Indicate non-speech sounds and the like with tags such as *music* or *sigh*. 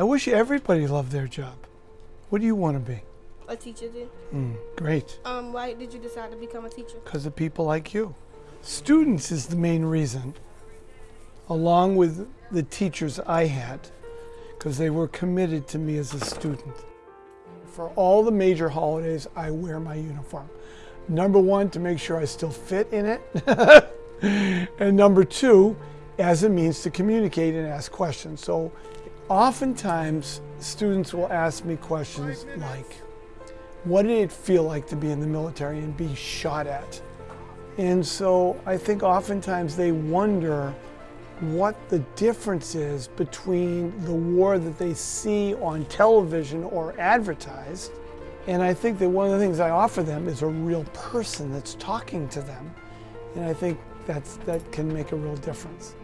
I wish everybody loved their job. What do you want to be? A teacher. Mm, great. Um, why did you decide to become a teacher? Because of people like you. Students is the main reason, along with the teachers I had, because they were committed to me as a student. For all the major holidays, I wear my uniform. Number one, to make sure I still fit in it. *laughs* and number two, as a means to communicate and ask questions. So oftentimes, students will ask me questions like, what did it feel like to be in the military and be shot at? And so I think oftentimes they wonder what the difference is between the war that they see on television or advertised. And I think that one of the things I offer them is a real person that's talking to them. And I think that's, that can make a real difference.